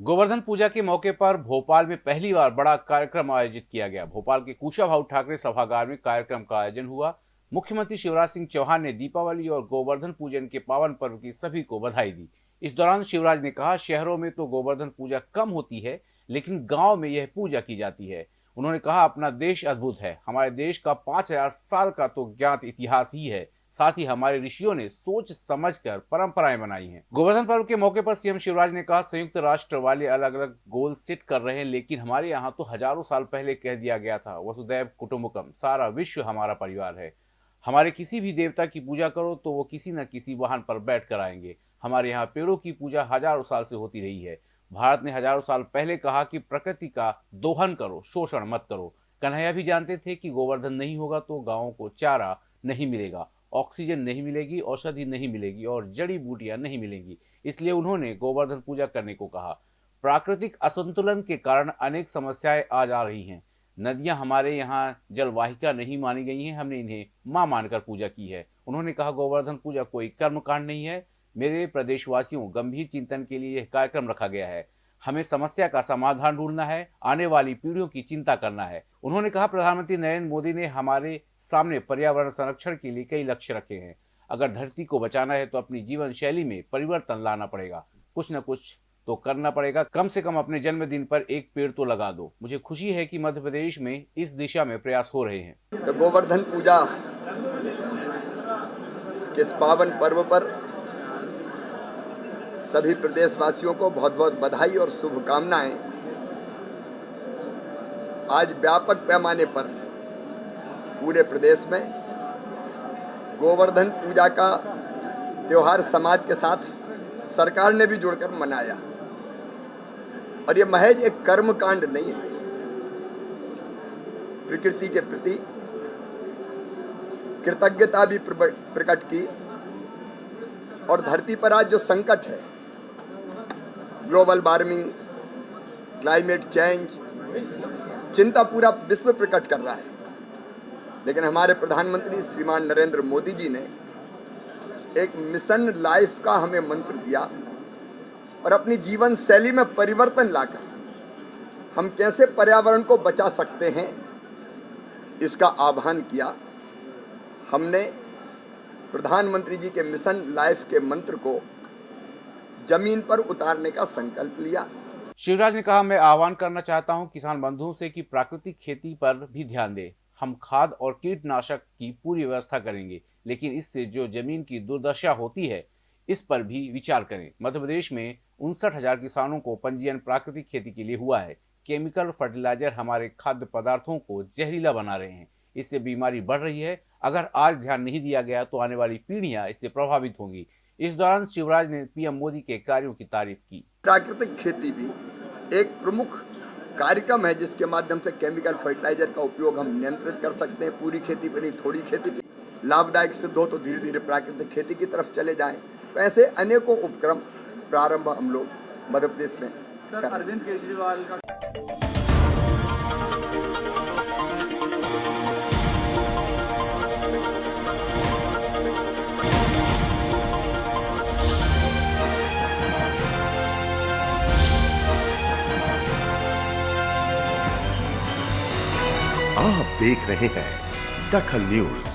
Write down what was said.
गोवर्धन पूजा के मौके पर भोपाल में पहली बार बड़ा कार्यक्रम आयोजित किया गया। भोपाल के कुशा कुशाभाऊ ठाकरे सभागार में कार्यक्रम का आयोजन हुआ। मुख्यमंत्री शिवराज सिंह चौहान ने दीपावली और गोवर्धन पूजन के पावन पर्व की सभी को बधाई दी। इस दौरान शिवराज ने कहा, शहरों में तो गोवर्धन पूजा कम होती है, लेकिन गाँव में यह पूजा की जाती है। उन्होंने कहा, अपना देश अद्भुत है। हमारे देश का पाँच हज़ार साल का तो ज्ञात इतिहास ही है। साथ ही हमारे ऋषियों ने सोच समझकर परंपराएँ बनाई हैं। गोवर्धन पर्व के मौके पर सीएम शिवराज ने कहा, संयुक्त राष्ट्र वाले अलग अलग गोल सेट कर रहे हैं, लेकिन हमारे यहाँ तो हज़ारों साल पहले कह दिया गया था, वसुदैव कुटुम्बकम, सारा विश्व हमारा परिवार है। हमारे किसी भी देवता की पूजा करो तो वो किसी न किसी वाहन पर बैठ कर आएँगे। हमारे यहाँ पेड़ों की पूजा हज़ारों साल से होती रही है। भारत ने हज़ारों साल पहले कहा कि प्रकृति का दोहन करो, शोषण मत करो। कन्हैया भी जानते थे कि गोवर्धन नहीं होगा तो गाँवों को चारा नहीं मिलेगा। ऑक्सीजन नहीं मिलेगी, औषधि नहीं मिलेगी और जड़ी बूटियाँ नहीं मिलेंगी। इसलिए उन्होंने गोवर्धन पूजा करने को कहा। प्राकृतिक असंतुलन के कारण अनेक समस्याएँ आ रही हैं। नदियाँ हमारे यहाँ जलवाहिका नहीं मानी गई हैं, हमने इन्हें माँ मानकर पूजा की है। उन्होंने कहा, गोवर्धन पूजा कोई कर्मकांड नहीं है। मेरे प्रदेशवासियों, गंभीर चिंतन के लिए यह कार्यक्रम रखा गया है। हमें समस्या का समाधान ढूंढना है, आने वाली पीढ़ियों की चिंता करना है। उन्होंने कहा, प्रधानमंत्री नरेंद्र मोदी ने हमारे सामने पर्यावरण संरक्षण के लिए कई लक्ष्य रखे हैं। अगर धरती को बचाना है तो अपनी जीवन शैली में परिवर्तन लाना पड़ेगा। कुछ न कुछ तो करना पड़ेगा। कम से कम अपने जन्मदिन पर एक पेड़ तो लगा दो। मुझे खुशी है कि मध्य प्रदेश में इस दिशा में प्रयास हो रहे हैं। गोवर्धन पूजा किस पावन पर्व पर सभी प्रदेशवासियों को बहुत बहुत बधाई और शुभकामनाएँ। आज व्यापक पैमाने पर पूरे प्रदेश में गोवर्धन पूजा का त्यौहार समाज के साथ सरकार ने भी जुड़कर मनाया। और ये महज एक कर्म कांड नहीं है। प्रकृति के प्रति कृतज्ञता भी प्रकट की और धरती पर आज जो संकट है ग्लोबल वार्मिंग क्लाइमेट चेंज चिंता पूरा विश्व प्रकट कर रहा है। लेकिन हमारे प्रधानमंत्री श्रीमान नरेंद्र मोदी जी ने एक मिशन लाइफ का हमें मंत्र दिया और अपनी जीवन शैली में परिवर्तन लाकर हम कैसे पर्यावरण को बचा सकते हैं, इसका आह्वान किया। हमने प्रधानमंत्री जी के मिशन लाइफ के मंत्र को ज़मीन पर उतारने का संकल्प लिया। शिवराज ने कहा, मैं आह्वान करना चाहता हूँ किसान बंधुओं से कि प्राकृतिक खेती पर भी ध्यान दें। हम खाद और कीटनाशक की पूरी व्यवस्था करेंगे, लेकिन इससे जो ज़मीन की दुर्दशा होती है, इस पर भी विचार करें। मध्य प्रदेश में उनसठ हज़ार किसानों को पंजीयन प्राकृतिक खेती के लिए हुआ है। केमिकल फर्टिलाइज़र हमारे खाद्य पदार्थों को जहरीला बना रहे हैं। इससे बीमारी बढ़ रही है। अगर आज ध्यान नहीं दिया गया तो आने वाली पीढ़ियाँ इससे प्रभावित होंगी। इस दौरान शिवराज ने पीएम मोदी के कार्यों की तारीफ़ की। प्राकृतिक खेती भी एक प्रमुख कार्यक्रम है जिसके माध्यम से केमिकल फर्टिलाइज़र का उपयोग हम नियंत्रित कर सकते हैं। पूरी खेती पर नहीं थोड़ी खेती पर लाभदायक सिद्ध हो तो धीरे धीरे प्राकृतिक खेती की तरफ़ चले जाएँ। तो ऐसे अनेकों उपक्रम प्रारंभ हम लोग मध्य प्रदेश में अरविंद केजरीवाल का आप देख रहे हैं दखल न्यूज़।